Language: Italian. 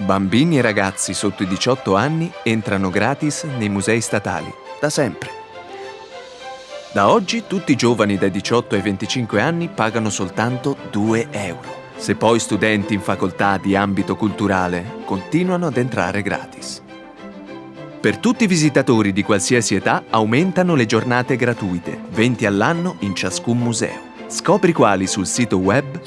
Bambini e ragazzi sotto i 18 anni entrano gratis nei musei statali, da sempre. Da oggi tutti i giovani dai 18 ai 25 anni pagano soltanto 2 euro. Se poi studenti in facoltà di ambito culturale continuano ad entrare gratis. Per tutti i visitatori di qualsiasi età aumentano le giornate gratuite, 20 all'anno in ciascun museo. Scopri quali sul sito web